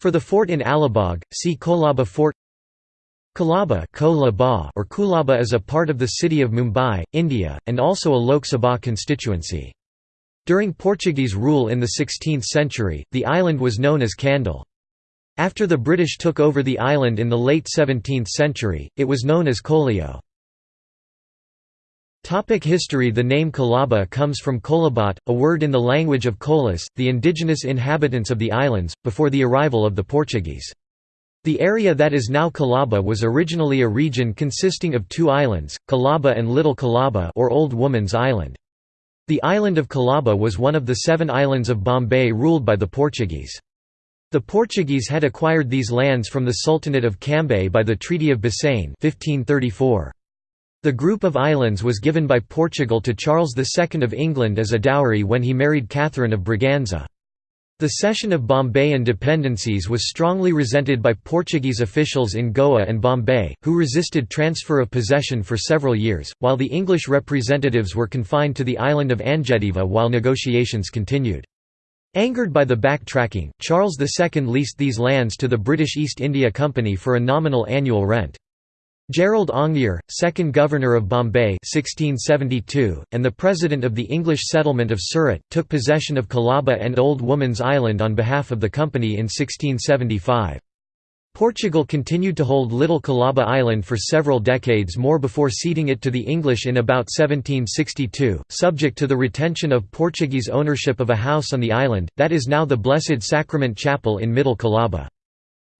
For the fort in Alibag, see Kolaba Fort Colaba or Kulaba is a part of the city of Mumbai, India, and also a Lok Sabha constituency. During Portuguese rule in the 16th century, the island was known as Candil. After the British took over the island in the late 17th century, it was known as Kolio. Topic history The name Colaba comes from Kolbhat, a word in the language of Kolis, the indigenous inhabitants of the islands, before the arrival of the Portuguese. The area that is now Colaba was originally a region consisting of two islands, Colaba and Little Colaba or Old Woman's Island. The island of Colaba was one of the seven islands of Bombay ruled by the Portuguese. The Portuguese had acquired these lands from the Sultanate of Cambay by the Treaty of Bassein 1534. The group of islands was given by Portugal to Charles II of England as a dowry when he married Catherine of Braganza. The cession of Bombayan dependencies was strongly resented by Portuguese officials in Goa and Bombay, who resisted transfer of possession for several years, while the English representatives were confined to the island of Anjediva while negotiations continued. Angered by the backtracking, Charles II leased these lands to the British East India Company for a nominal annual rent. Gerald Aungier, second Governor of Bombay 1672, and the President of the English settlement of Surat, took possession of Colaba and Old Woman's Island on behalf of the company in 1675. Portugal continued to hold Little Colaba Island for several decades more before ceding it to the English in about 1762, subject to the retention of Portuguese ownership of a house on the island, that is now the Blessed Sacrament Chapel in Middle Colaba.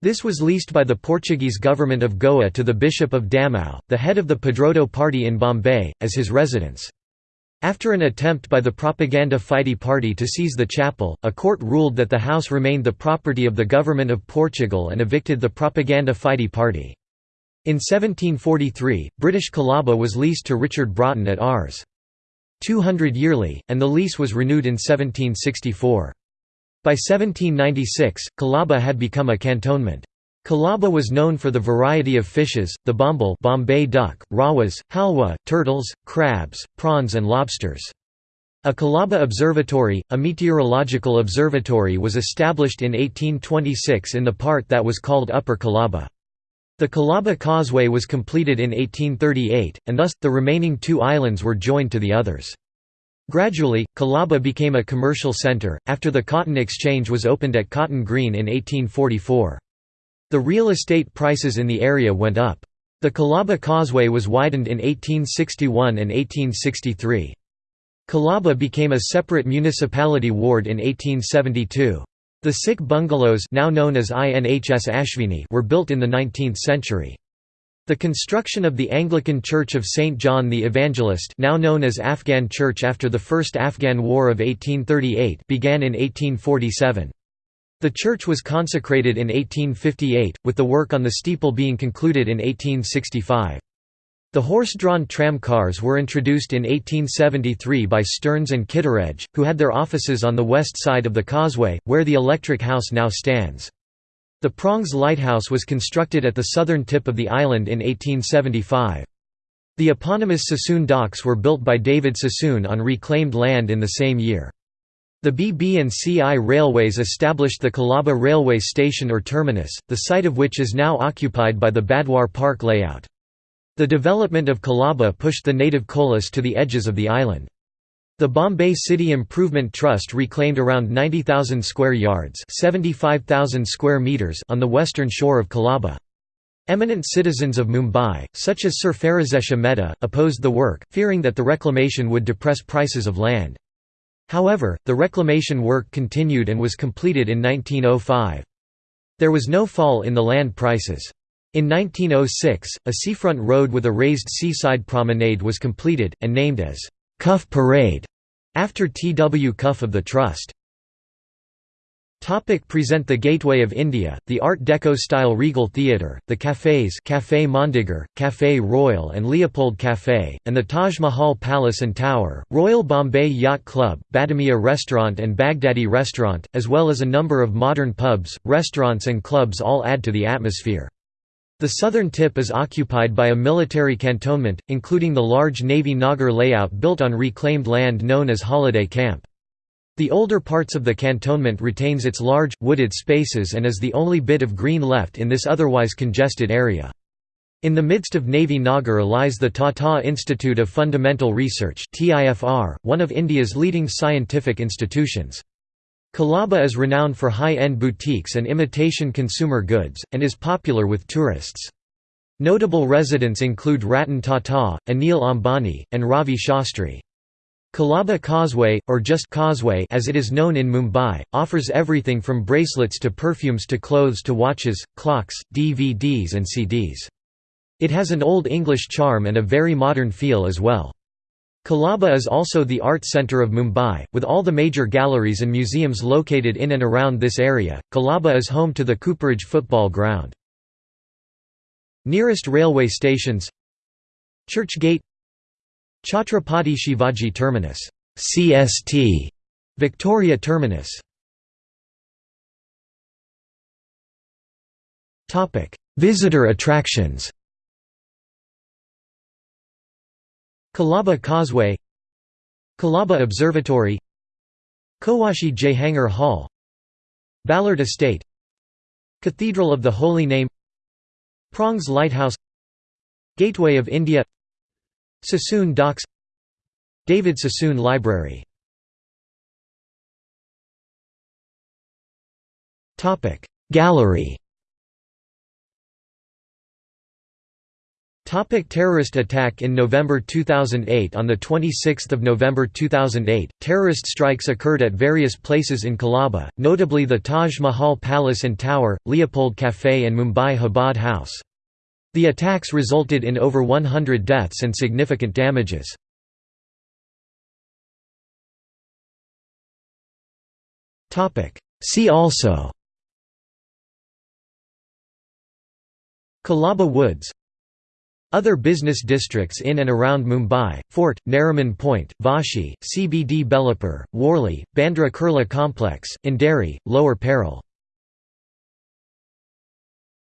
This was leased by the Portuguese government of Goa to the Bishop of Damau, the head of the Padroado party in Bombay, as his residence. After an attempt by the Propaganda Fide party to seize the chapel, a court ruled that the house remained the property of the government of Portugal and evicted the Propaganda Fide party. In 1743, British Colaba was leased to Richard Broughton at Rs. 200 yearly, and the lease was renewed in 1764. By 1796, Colaba had become a cantonment. Colaba was known for the variety of fishes, the bombil Bombay duck, rawas, halwa, turtles, crabs, prawns and lobsters. A Colaba Observatory, a meteorological observatory was established in 1826 in the part that was called Upper Colaba. The Colaba Causeway was completed in 1838, and thus, the remaining two islands were joined to the others. Gradually, Colaba became a commercial center, after the cotton exchange was opened at Cotton Green in 1844. The real estate prices in the area went up. The Colaba Causeway was widened in 1861 and 1863. Colaba became a separate municipality ward in 1872. The Sikh bungalows now known as INHS Ashvini were built in the 19th century. The construction of the Anglican Church of St. John the Evangelist now known as Afghan Church after the First Afghan War of 1838 began in 1847. The church was consecrated in 1858, with the work on the steeple being concluded in 1865. The horse-drawn tram cars were introduced in 1873 by Stearns and Kittredge, who had their offices on the west side of the causeway, where the electric house now stands. The Prongs Lighthouse was constructed at the southern tip of the island in 1875. The eponymous Sassoon docks were built by David Sassoon on reclaimed land in the same year. The BB&CI Railways established the Colaba Railway Station or terminus, the site of which is now occupied by the Badhwar Park layout. The development of Colaba pushed the native Kolis to the edges of the island. The Bombay City Improvement Trust reclaimed around 90,000 square yards 75,000 square meters on the western shore of Colaba. Eminent citizens of Mumbai, such as Sir Pherozeshah Mehta, opposed the work, fearing that the reclamation would depress prices of land. However, the reclamation work continued and was completed in 1905. There was no fall in the land prices. In 1906, a seafront road with a raised seaside promenade was completed, and named as Cuff Parade, after T. W. Cuff of the Trust. Topic present The Gateway of India, the Art Deco-style Regal Theatre, the cafés Café Mondegar, Café Royal and Leopold Café, and the Taj Mahal Palace and Tower, Royal Bombay Yacht Club, Badamia Restaurant and Baghdadi Restaurant, as well as a number of modern pubs, restaurants and clubs all add to the atmosphere. The southern tip is occupied by a military cantonment, including the large Navy Nagar layout built on reclaimed land known as Holiday Camp. The older parts of the cantonment retains its large, wooded spaces and is the only bit of green left in this otherwise congested area. In the midst of Navy Nagar lies the Tata Institute of Fundamental Research one of India's leading scientific institutions. Colaba is renowned for high-end boutiques and imitation consumer goods, and is popular with tourists. Notable residents include Ratan Tata, Anil Ambani, and Ravi Shastri. Colaba Causeway, or just Causeway as it is known in Mumbai, offers everything from bracelets to perfumes to clothes to watches, clocks, DVDs and CDs. It has an Old English charm and a very modern feel as well. Colaba is also the art centre of Mumbai, with all the major galleries and museums located in and around this area. Colaba is home to the Cooperage football ground. Nearest railway stations Churchgate Chhatrapati Shivaji Terminus CST Victoria Terminus Topic Visitor attractions Colaba Causeway Colaba Observatory Cowasji Jehangir Hall Ballard Estate Cathedral of the Holy Name Prongs Lighthouse Gateway of India Sassoon Docks David Sassoon Library. Gallery Topic terrorist attack In November 2008 On 26 November 2008, terrorist strikes occurred at various places in Colaba, notably the Taj Mahal Palace and Tower, Leopold Café and Mumbai Chabad House. The attacks resulted in over 100 deaths and significant damages. See also Colaba Woods other business districts in and around Mumbai, Fort, Nariman Point, Vashi, CBD Belapur, Worli, Bandra Kurla Complex, Andheri, Lower Parel